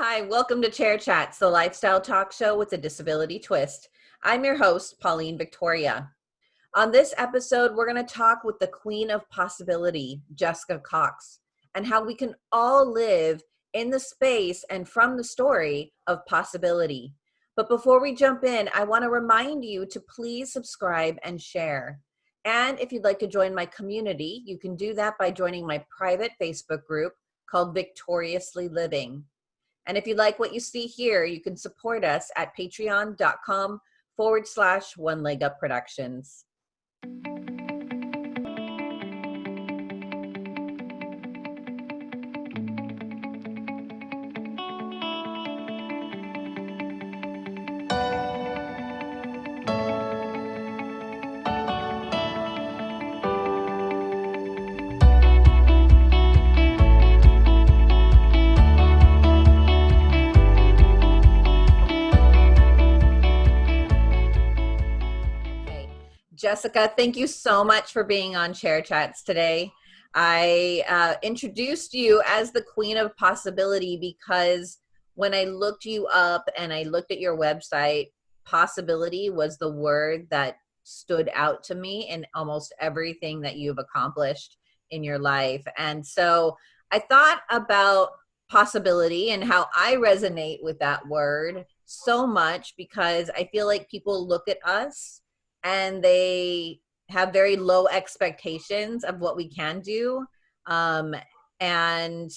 Hi, welcome to Chair Chats, the lifestyle talk show with a disability twist. I'm your host, Pauline Victoria. On this episode, we're going to talk with the queen of possibility, Jessica Cox, and how we can all live in the space and from the story of possibility. But before we jump in, I want to remind you to please subscribe and share. And if you'd like to join my community, you can do that by joining my private Facebook group called Victoriously Living. And if you like what you see here, you can support us at patreon.com forward slash one leg up productions. Jessica, thank you so much for being on Chair Chats today. I uh, introduced you as the Queen of Possibility because when I looked you up and I looked at your website, possibility was the word that stood out to me in almost everything that you've accomplished in your life. And so I thought about possibility and how I resonate with that word so much because I feel like people look at us and they have very low expectations of what we can do um, and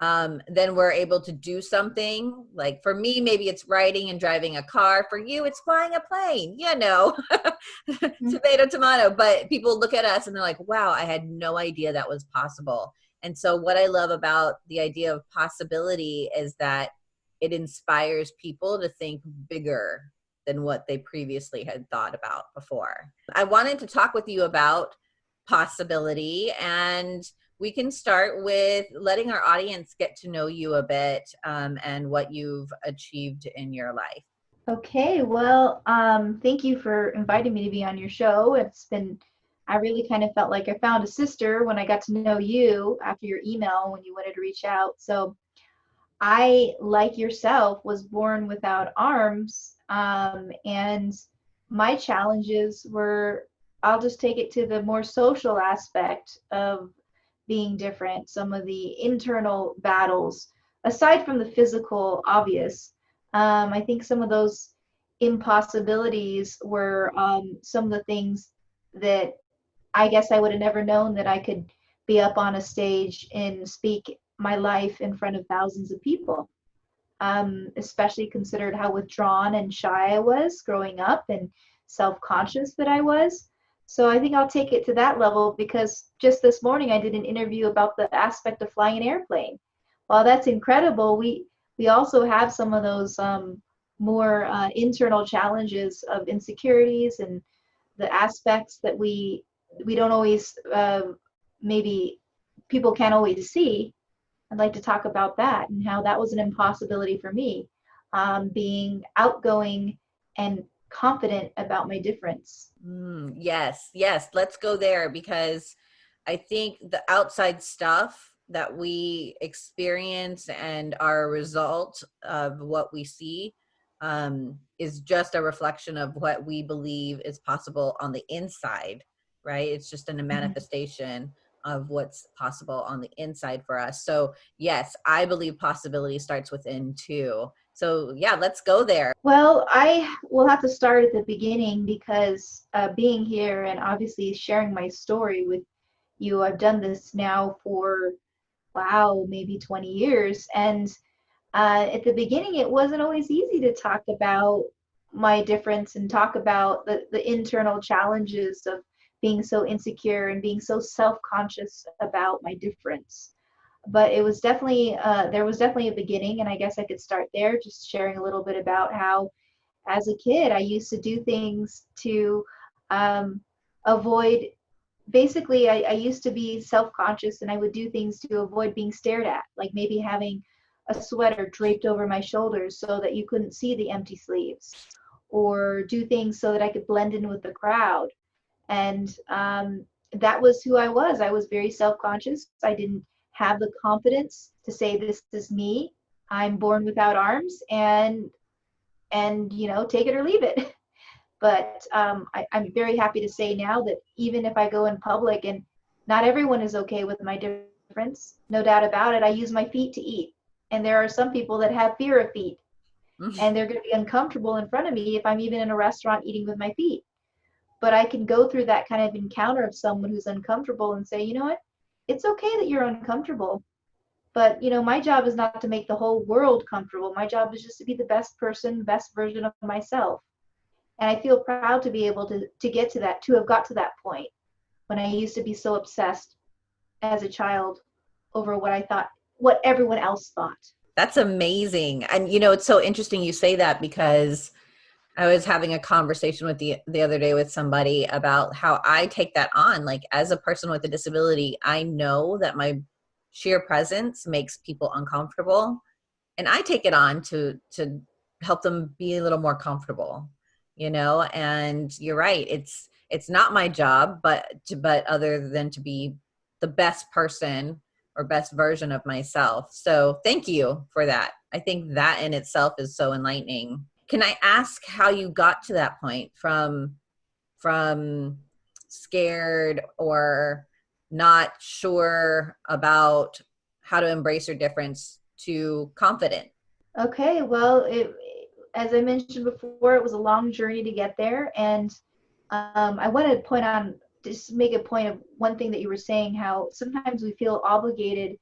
um, then we're able to do something. Like for me maybe it's riding and driving a car. For you it's flying a plane you know mm-hmm. tomato tomato. But people look at us and they're like wow i had no idea that was possible. And so what i love about the idea of possibility is that it inspires people to think bigger than what they previously had thought about before. I wanted to talk with you about possibility and we can start with letting our audience get to know you a bit um, and what you've achieved in your life. Okay, well, um, thank you for inviting me to be on your show. It's been, I really kind of felt like I found a sister when I got to know you after your email when you wanted to reach out. So I, like yourself, was born without arms um, and my challenges were, I'll just take it to the more social aspect of being different, some of the internal battles, aside from the physical obvious. Um, I think some of those impossibilities were um, some of the things that I guess I would have never known that I could be up on a stage and speak my life in front of thousands of people um, especially considered how withdrawn and shy I was growing up and self conscious that I was. So I think I'll take it to that level because just this morning I did an interview about the aspect of flying an airplane. While that's incredible, we we also have some of those um, more uh, internal challenges of insecurities and the aspects that we we don't always uh, maybe people can't always see I'd like to talk about that and how that was an impossibility for me, um, being outgoing and confident about my difference. Mm, yes, yes, let's go there because I think the outside stuff that we experience and are a result of what we see um, is just a reflection of what we believe is possible on the inside, right? It's just in a mm-hmm. manifestation. Mm -hmm of what's possible on the inside for us. So yes, I believe possibility starts within too. So yeah, let's go there. Well, I will have to start at the beginning because uh, being here and obviously sharing my story with you, I've done this now for wow, maybe 20 years. And uh, at the beginning, it wasn't always easy to talk about my difference and talk about the, the internal challenges of being so insecure and being so self-conscious about my difference. But it was definitely uh, there was definitely a beginning and i guess i could start there just sharing a little bit about how as a kid i used to do things to um, avoid basically I, I used to be self-conscious and i would do things to avoid being stared at like maybe having a sweater draped over my shoulders so that you couldn't see the empty sleeves or do things so that i could blend in with the crowd and um, that was who I was. I was very self conscious. I didn't have the confidence to say, This is me. I'm born without arms and and you know take it or leave it. But um, I, I'm very happy to say now that even if I go in public and not everyone is okay with my difference, no doubt about it, I use my feet to eat. And there are some people that have fear of feet and they're going to be uncomfortable in front of me if I'm even in a restaurant eating with my feet. But I can go through that kind of encounter of someone who's uncomfortable and say, you know what, it's okay that you're uncomfortable. But you know, my job is not to make the whole world comfortable. My job is just to be the best person, best version of myself. And I feel proud to be able to to get to that, to have got to that point when I used to be so obsessed as a child over what I thought, what everyone else thought. That's amazing. And you know, it's so interesting you say that because I was having a conversation with the the other day with somebody about how I take that on. Like as a person with a disability, I know that my sheer presence makes people uncomfortable and I take it on to to help them be a little more comfortable, you know? And you're right. It's it's not my job, but to, but other than to be the best person or best version of myself. So thank you for that. I think that in itself is so enlightening. Can I ask how you got to that point from from scared or not sure about how to embrace your difference to confident? Okay, well, it, as I mentioned before, it was a long journey to get there, and um, I want to point on just make a point of one thing that you were saying how sometimes we feel obligated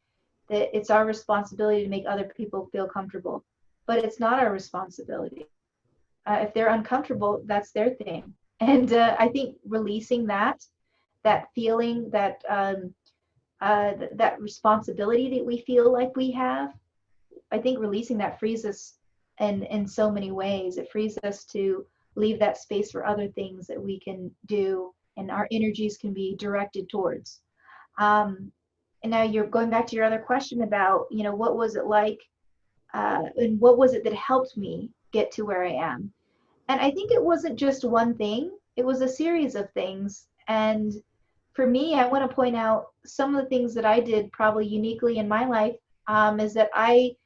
that it's our responsibility to make other people feel comfortable. But it's not our responsibility uh, if they're uncomfortable that's their thing. And uh, i think releasing that that feeling that um, uh, th- that responsibility that we feel like we have i think releasing that frees us in in so many ways. It frees us to leave that space for other things that we can do and our energies can be directed towards. Um, and now you're going back to your other question about, you know, what was it like uh, and what was it that helped me get to where I am? And I think it wasn't just one thing, it was a series of things. And for me, I want to point out some of the things that I did probably uniquely in my life um, is that I,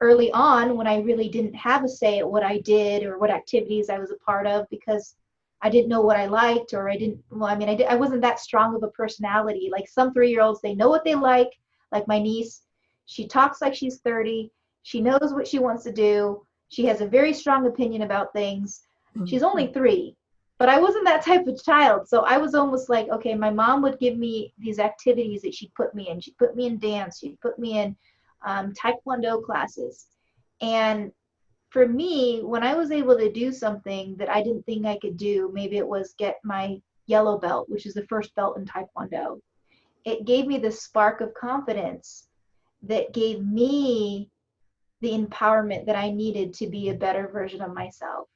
early on, when I really didn't have a say at what I did or what activities I was a part of, because I didn't know what I liked or I didn't well I mean I did, I wasn't that strong of a personality like some 3-year-olds they know what they like like my niece she talks like she's 30 she knows what she wants to do she has a very strong opinion about things. Mm-hmm. she's only 3 but I wasn't that type of child. So I was almost like okay my mom would give me these activities that she'd put me in. She'd put me in dance. She'd put me in um, taekwondo classes. And for me, when I was able to do something that I didn't think I could do, maybe it was get my yellow belt, which is the first belt in Taekwondo, it gave me the spark of confidence that gave me the empowerment that I needed to be a better version of myself.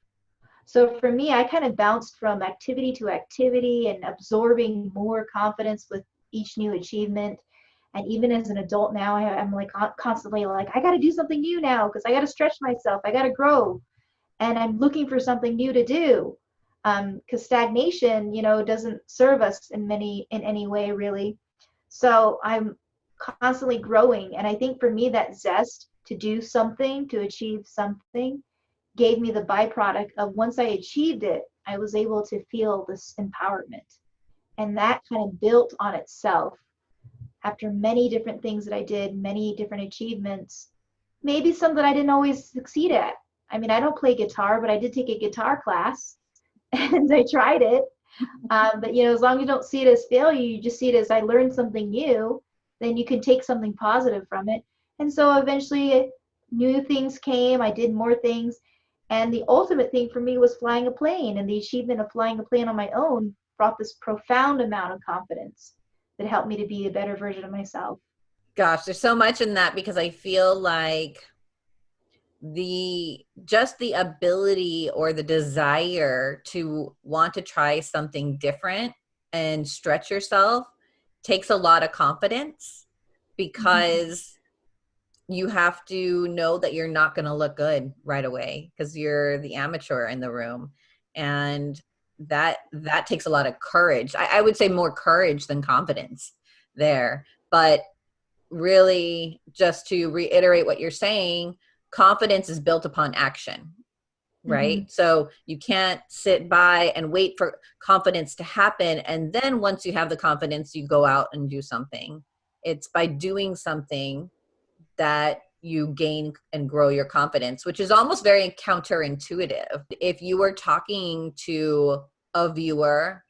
So for me, I kind of bounced from activity to activity and absorbing more confidence with each new achievement. And even as an adult now I, am like constantly like i got to do something new now because i got to stretch myself. I got to grow. And i'm looking for something new to do. Because um, stagnation you know doesn't serve us in many in any way really. So i'm constantly growing and i think for me that zest to do something to achieve something gave me the byproduct of once i achieved it i was able to feel this empowerment and that kind of built on itself after many different things that I did, many different achievements, maybe some that I didn't always succeed at. I mean, I don't play guitar, but I did take a guitar class and I tried it. Um, but you know, as long as you don't see it as failure, you just see it as I learned something new, then you can take something positive from it. And so eventually uh, new things came, I did more things. And the ultimate thing for me was flying a plane. And the achievement of flying a plane on my own brought this profound amount of confidence that helped me to be a better version of myself. Gosh, there's so much in that because I feel like the just the ability or the desire to want to try something different and stretch yourself takes a lot of confidence because mm-hmm. you have to know that you're not going to look good right away because you're the amateur in the room. And that that takes a lot of courage. I, I, would say more courage than confidence there. But really just to reiterate what you're saying confidence is built upon action right? Mm-hmm. so you can't sit by and wait for confidence to happen and then once you have the confidence you go out and do something. It's by doing something that you gain and grow your confidence which is almost very counterintuitive. If you were talking to a viewer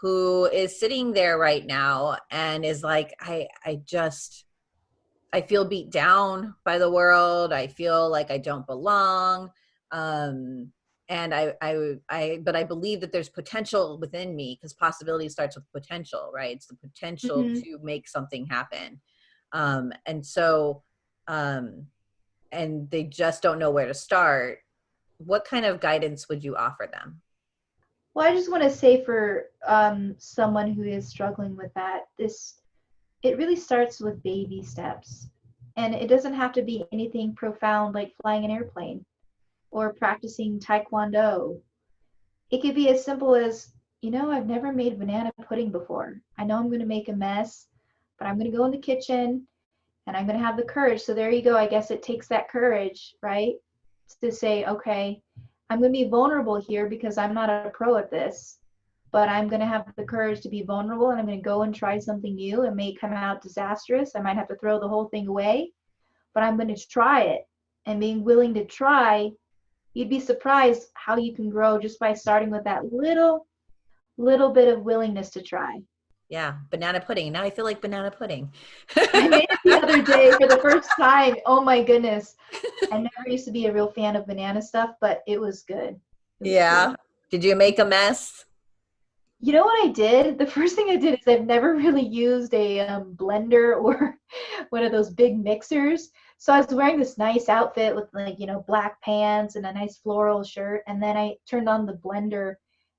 who is sitting there right now and is like i i just i feel beat down by the world. I feel like i don't belong um and I, I, I, but I believe that there's potential within me because possibility starts with potential, right? It's the potential mm-hmm. to make something happen. Um, and so, um, and they just don't know where to start. What kind of guidance would you offer them? Well, I just want to say for um, someone who is struggling with that, this it really starts with baby steps, and it doesn't have to be anything profound like flying an airplane or practicing taekwondo. It could be as simple as, you know, I've never made banana pudding before. I know I'm going to make a mess, but I'm going to go in the kitchen and I'm going to have the courage. So there you go. I guess it takes that courage, right? To say, okay, I'm going to be vulnerable here because I'm not a pro at this, but I'm going to have the courage to be vulnerable and I'm going to go and try something new. It may come out disastrous. I might have to throw the whole thing away, but I'm going to try it. And being willing to try, you'd be surprised how you can grow just by starting with that little, little bit of willingness to try. Yeah, banana pudding. Now I feel like banana pudding. I made it the other day for the first time. Oh my goodness. I never used to be a real fan of banana stuff, but it was good. It was yeah. Good. Did you make a mess? You know what I did? The first thing I did is I've never really used a um, blender or one of those big mixers. So I was wearing this nice outfit with like, you know, black pants and a nice floral shirt. And then I turned on the blender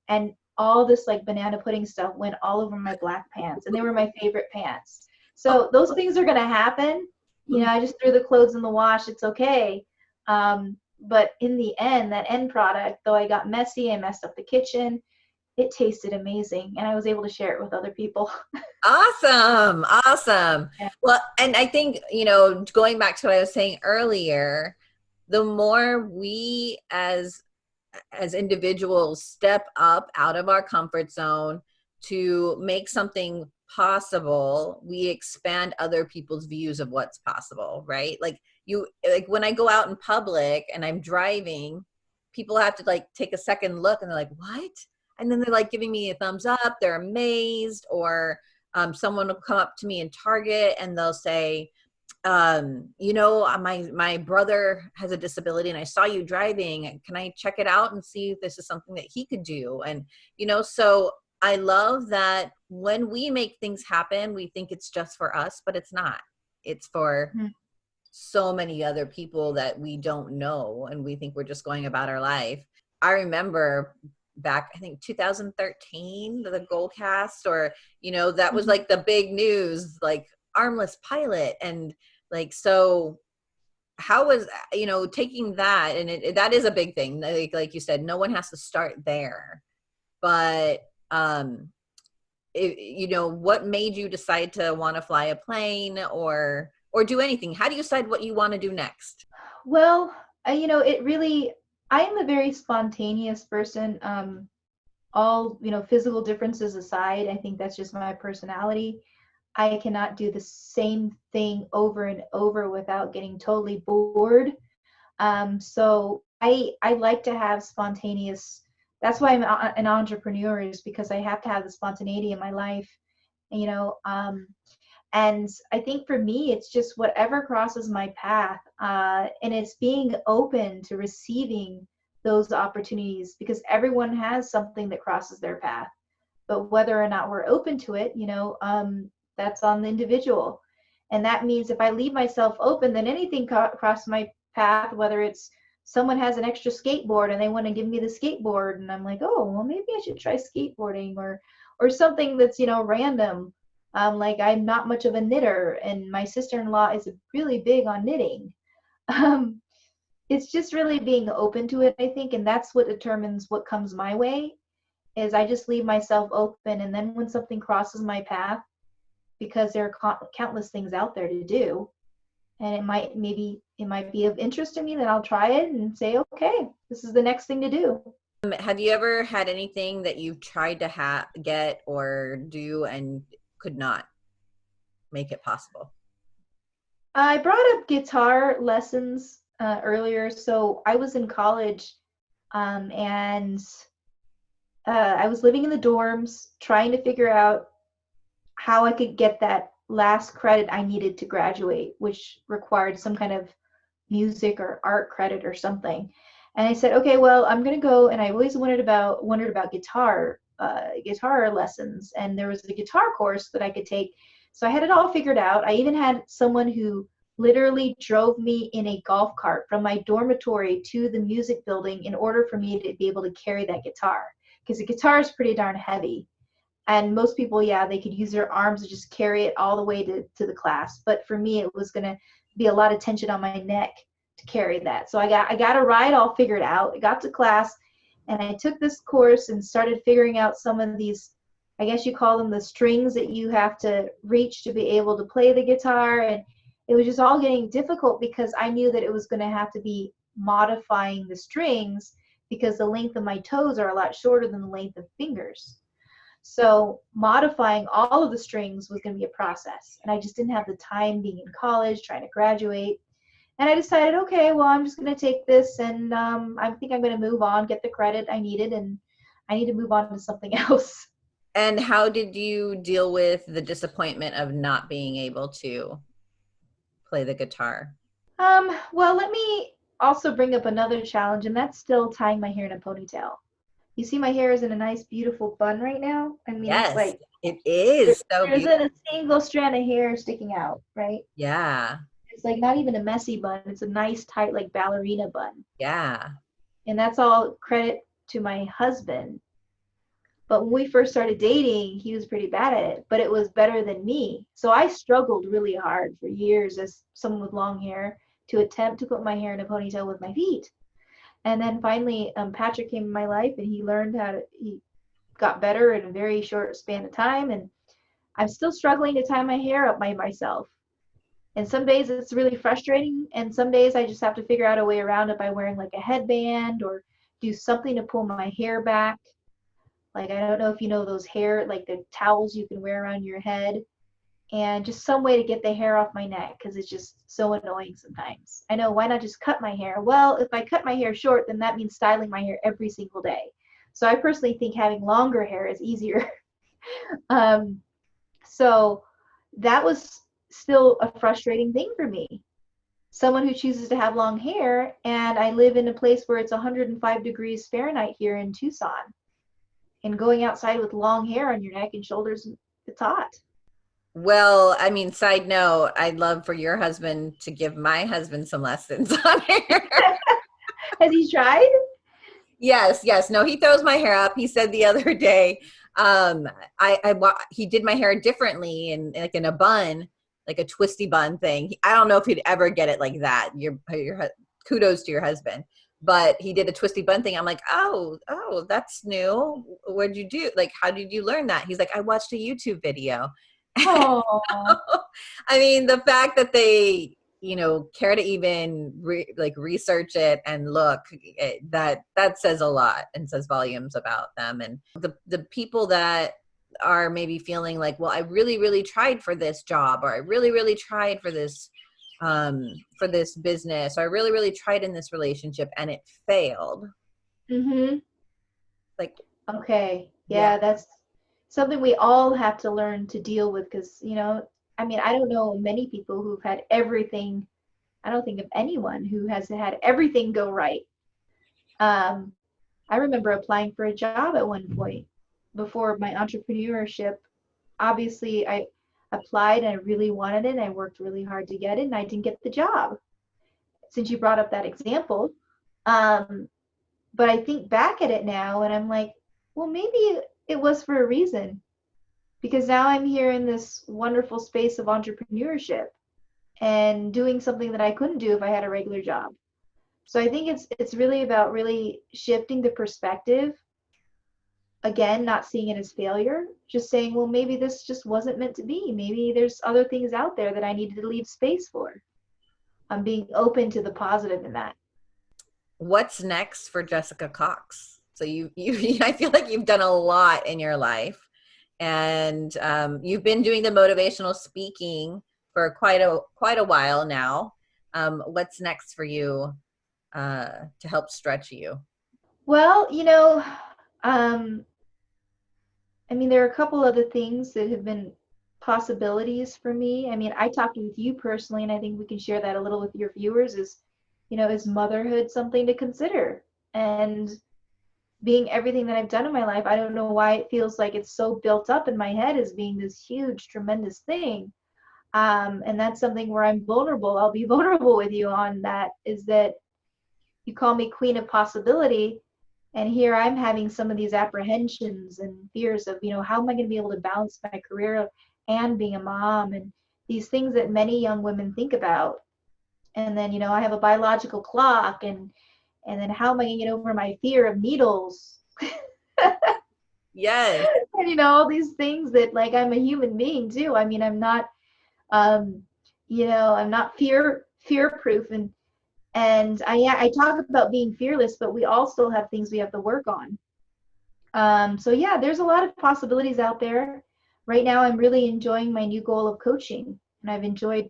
and all this like banana pudding stuff went all over my black pants and they were my favorite pants. So those things are going to happen. You know i just threw the clothes in the wash. It's okay. Um, but in the end that end product though i got messy i messed up the kitchen it tasted amazing and i was able to share it with other people. Awesome awesome. Yeah. well and i think you know going back to what i was saying earlier the more we as as individuals step up out of our comfort zone to make something possible we expand other people's views of what's possible right? Like you like when i go out in public and i'm driving people have to like take a second look and they're like what and then they're like giving me a thumbs up they're amazed or um, someone will come up to me in target and they'll say um, you know, uh, my my brother has a disability, and I saw you driving. Can I check it out and see if this is something that he could do? And you know, so I love that when we make things happen, we think it's just for us, but it's not. It's for mm-hmm. so many other people that we don't know, and we think we're just going about our life. I remember back i think 2013 the gold cast or you know that was mm-hmm. like the big news like armless pilot and like so how was you know taking that and it, that is a big thing like like you said no one has to start there. But um it, you know what made you decide to want to fly a plane or or do anything? How do you decide what you want to do next? Well uh, you know it really i am a very spontaneous person um all you know physical differences aside i think that's just my personality I cannot do the same thing over and over without getting totally bored. Um, so I I like to have spontaneous. That's why I'm a, an entrepreneur is because I have to have the spontaneity in my life. You know, um, and I think for me, it's just whatever crosses my path, uh, and it's being open to receiving those opportunities because everyone has something that crosses their path. But whether or not we're open to it you know um, that's on the individual. And that means if i leave myself open then anything co- across my path whether it's someone has an extra skateboard and they want to give me the skateboard and i'm like oh well maybe i should try skateboarding or or something that's you know random um, like i'm not much of a knitter and my sister-in-law is really big on knitting. Um, it's just really being open to it i think and that's what determines what comes my way is i just leave myself open and then when something crosses my path because there are countless things out there to do and it might maybe it might be of interest to me then i'll try it and say okay this is the next thing to do. Um, have you ever had anything that you've tried to ha- get or do and could not make it possible i brought up guitar lessons uh, earlier so i was in college um, and uh, i was living in the dorms trying to figure out how i could get that last credit I needed to graduate, which required some kind of music or art credit or something. And I said, okay, well, I'm gonna go. And I always wondered about wondered about guitar, uh, guitar lessons, and there was a guitar course that I could take. So I had it all figured out. I even had someone who literally drove me in a golf cart from my dormitory to the music building in order for me to be able to carry that guitar because the guitar is pretty darn heavy and most people yeah they could use their arms to just carry it all the way to, to the class but for me it was going to be a lot of tension on my neck to carry that so i got i got a ride all figured out i got to class and i took this course and started figuring out some of these i guess you call them the strings that you have to reach to be able to play the guitar and it was just all getting difficult because i knew that it was going to have to be modifying the strings because the length of my toes are a lot shorter than the length of fingers so modifying all of the strings was going to be a process. And I just didn't have the time being in college, trying to graduate. And I decided, okay, well, I'm just going to take this and um, I think I'm going to move on, get the credit I needed, and I need to move on to something else. And how did you deal with the disappointment of not being able to play the guitar? Um, well, let me also bring up another challenge, and that's still tying my hair in a ponytail. You see my hair is in a nice, beautiful bun right now. I mean, yes, it's like it is so there's beautiful. a single strand of hair sticking out, right? Yeah. It's like not even a messy bun. It's a nice, tight, like ballerina bun. Yeah. And that's all credit to my husband. But when we first started dating, he was pretty bad at it, but it was better than me. So I struggled really hard for years as someone with long hair to attempt to put my hair in a ponytail with my feet and then finally um, patrick came in my life and he learned how to he got better in a very short span of time and i'm still struggling to tie my hair up by myself and some days it's really frustrating and some days i just have to figure out a way around it by wearing like a headband or do something to pull my hair back like i don't know if you know those hair like the towels you can wear around your head and just some way to get the hair off my neck because it's just so annoying sometimes. I know, why not just cut my hair? Well, if I cut my hair short, then that means styling my hair every single day. So I personally think having longer hair is easier. um, so that was still a frustrating thing for me. Someone who chooses to have long hair, and I live in a place where it's 105 degrees Fahrenheit here in Tucson. And going outside with long hair on your neck and shoulders, it's hot. Well, I mean, side note, I'd love for your husband to give my husband some lessons on hair. Has he tried? Yes, yes. No, he throws my hair up. He said the other day, um, I, I he did my hair differently and like in a bun, like a twisty bun thing. I don't know if he'd ever get it like that. Your, your kudos to your husband, but he did a twisty bun thing. I'm like, oh, oh, that's new. What'd you do? Like, how did you learn that? He's like, I watched a YouTube video. I mean, the fact that they, you know, care to even re- like research it and look it, that that says a lot and says volumes about them and the the people that are maybe feeling like, well, I really, really tried for this job, or I really, really tried for this um, for this business, or I really, really tried in this relationship and it failed. Mm-hmm. Like, okay, yeah, yeah. that's something we all have to learn to deal with because you know i mean i don't know many people who've had everything i don't think of anyone who has had everything go right um, i remember applying for a job at one point before my entrepreneurship obviously i applied and i really wanted it and i worked really hard to get it and i didn't get the job since you brought up that example um, but i think back at it now and i'm like well maybe it was for a reason because now I'm here in this wonderful space of entrepreneurship and doing something that I couldn't do if I had a regular job. So I think it's it's really about really shifting the perspective again, not seeing it as failure, just saying, well, maybe this just wasn't meant to be. Maybe there's other things out there that I needed to leave space for. I'm being open to the positive in that. What's next for Jessica Cox? So you, you, I feel like you've done a lot in your life, and um, you've been doing the motivational speaking for quite a quite a while now. Um, what's next for you uh, to help stretch you? Well, you know, um, I mean, there are a couple other things that have been possibilities for me. I mean, I talked with you personally, and I think we can share that a little with your viewers. Is you know, is motherhood something to consider? And being everything that I've done in my life, I don't know why it feels like it's so built up in my head as being this huge, tremendous thing. Um, and that's something where I'm vulnerable. I'll be vulnerable with you on that. Is that you call me queen of possibility, and here i'm having some of these apprehensions and fears of you know how am i going to be able to balance my career and being a mom and these things that many young women think about. And then you know i have a biological clock and and then how am i going to get over my fear of needles? Yes. And you know all these things that like i'm a human being too. I mean i'm not um you know i'm not fear fear proof and and I, I talk about being fearless, but we all still have things we have to work on. Um, so yeah, there's a lot of possibilities out there. Right now, I'm really enjoying my new goal of coaching, and I've enjoyed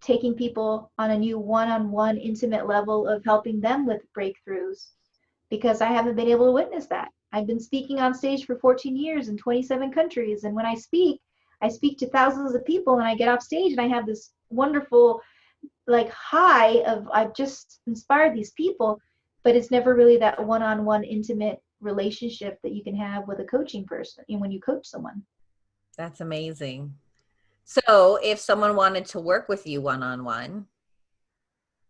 taking people on a new one-on-one intimate level of helping them with breakthroughs because I haven't been able to witness that. I've been speaking on stage for 14 years in 27 countries, and when I speak, I speak to thousands of people, and I get off stage and I have this wonderful like high of I've just inspired these people, but it's never really that one-on-one intimate relationship that you can have with a coaching person and when you coach someone. That's amazing. So if someone wanted to work with you one-on-one,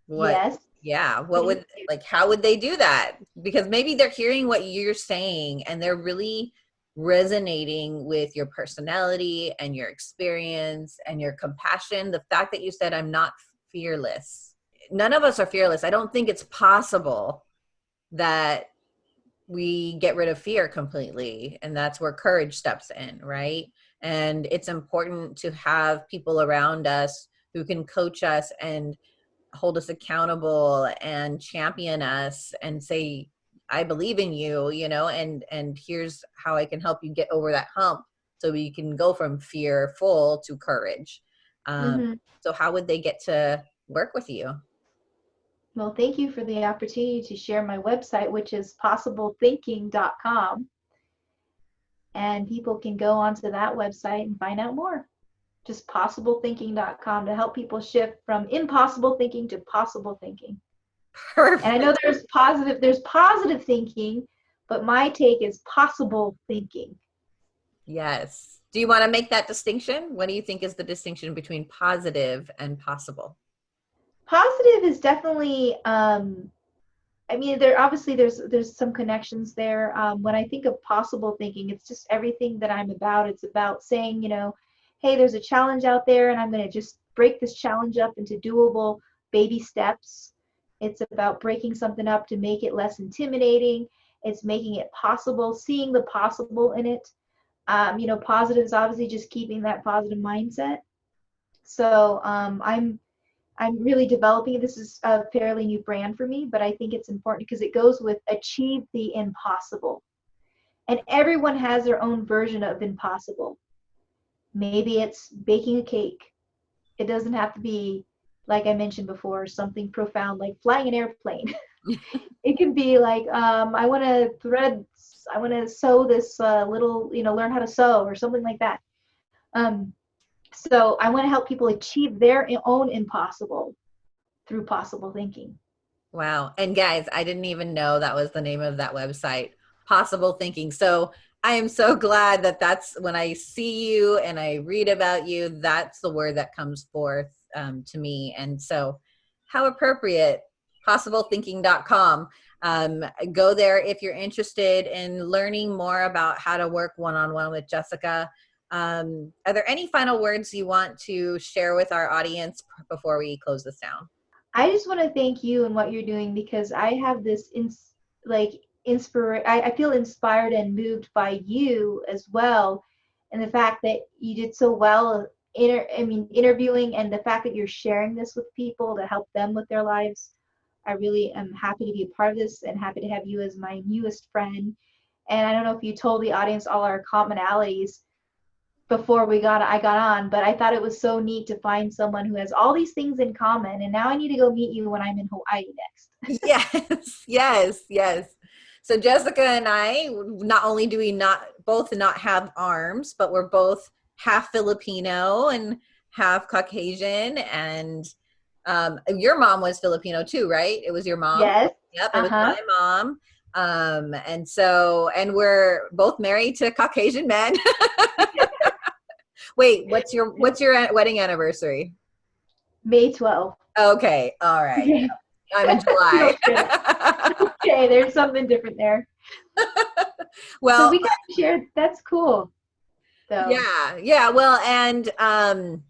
what yes. yeah, what would like how would they do that? Because maybe they're hearing what you're saying and they're really resonating with your personality and your experience and your compassion. The fact that you said I'm not fearless. None of us are fearless. I don't think it's possible that we get rid of fear completely. And that's where courage steps in, right? And it's important to have people around us who can coach us and hold us accountable and champion us and say, I believe in you, you know, and and here's how I can help you get over that hump so we can go from fearful to courage. Um, mm-hmm. So how would they get to work with you? Well, thank you for the opportunity to share my website, which is possiblethinking.com. And people can go onto that website and find out more. Just possiblethinking.com to help people shift from impossible thinking to possible thinking. Perfect. And I know there's positive, there's positive thinking, but my take is possible thinking. Yes. Do you want to make that distinction? What do you think is the distinction between positive and possible? Positive is definitely. Um, I mean, there obviously there's there's some connections there. Um, when I think of possible thinking, it's just everything that I'm about. It's about saying, you know, hey, there's a challenge out there, and I'm going to just break this challenge up into doable baby steps. It's about breaking something up to make it less intimidating. It's making it possible, seeing the possible in it um, you know, positive is obviously just keeping that positive mindset. So um, I'm I'm really developing. This is a fairly new brand for me, but I think it's important because it goes with achieve the impossible. And everyone has their own version of impossible. Maybe it's baking a cake. It doesn't have to be, like I mentioned before, something profound like flying an airplane. it can be like, um, I want to thread I want to sew this uh, little, you know, learn how to sew or something like that. Um, so I want to help people achieve their own impossible through possible thinking. Wow. And guys, I didn't even know that was the name of that website, Possible Thinking. So I am so glad that that's when I see you and I read about you, that's the word that comes forth um, to me. And so, how appropriate, possiblethinking.com. Um, go there if you're interested in learning more about how to work one-on-one with Jessica. Um, are there any final words you want to share with our audience before we close this down? I just want to thank you and what you're doing because I have this ins like inspire I, I feel inspired and moved by you as well and the fact that you did so well inter, I mean interviewing and the fact that you're sharing this with people to help them with their lives I really am happy to be a part of this and happy to have you as my newest friend and I don't know if you told the audience all our commonalities before we got I got on, but I thought it was so neat to find someone who has all these things in common. And now I need to go meet you when I'm in Hawaii next. yes, yes, yes. So Jessica and I, not only do we not both not have arms, but we're both half Filipino and half Caucasian. And um, your mom was Filipino too, right? It was your mom. Yes. Yep, it uh-huh. was my mom. Um, and so, and we're both married to Caucasian men. Wait, what's your what's your wedding anniversary? May 12th. Okay, all right. I'm in July. okay, there's something different there. well, so we got to share. That's cool. So. Yeah, yeah. Well, and um,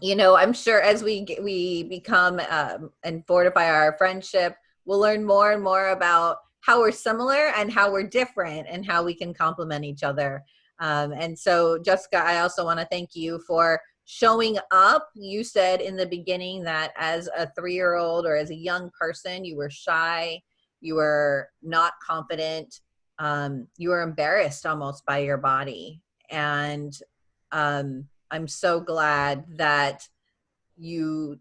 you know, I'm sure as we get, we become um, and fortify our friendship, we'll learn more and more about how we're similar and how we're different and how we can complement each other. Um, and so, Jessica, I also want to thank you for showing up. You said in the beginning that as a three year old or as a young person, you were shy, you were not confident, um, you were embarrassed almost by your body. And um, I'm so glad that you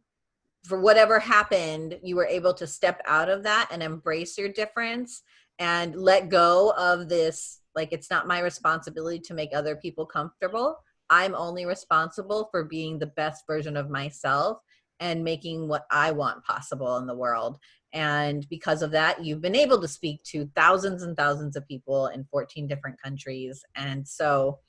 for whatever happened, you were able to step out of that and embrace your difference and let go of this like it's not my responsibility to make other people comfortable. I'm only responsible for being the best version of myself and making what I want possible in the world. And because of that, you've been able to speak to thousands and thousands of people in 14 different countries. And so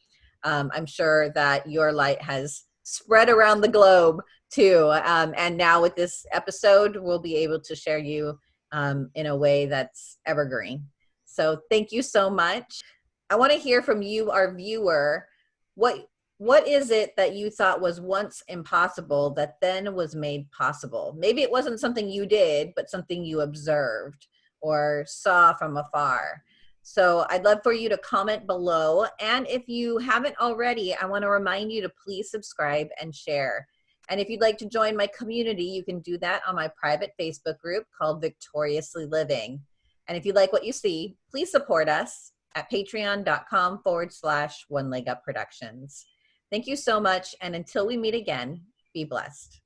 um, I'm sure that your light has spread around the globe too. Um, and now with this episode, we'll be able to share you um, in a way that's evergreen. So thank you so much. I want to hear from you, our viewer. What what is it that you thought was once impossible that then was made possible? Maybe it wasn't something you did, but something you observed or saw from afar. So I'd love for you to comment below. And if you haven't already, I want to remind you to please subscribe and share. And if you'd like to join my community, you can do that on my private Facebook group called Victoriously Living. And if you like what you see, please support us at patreon.com forward slash one leg up productions. Thank you so much. And until we meet again, be blessed.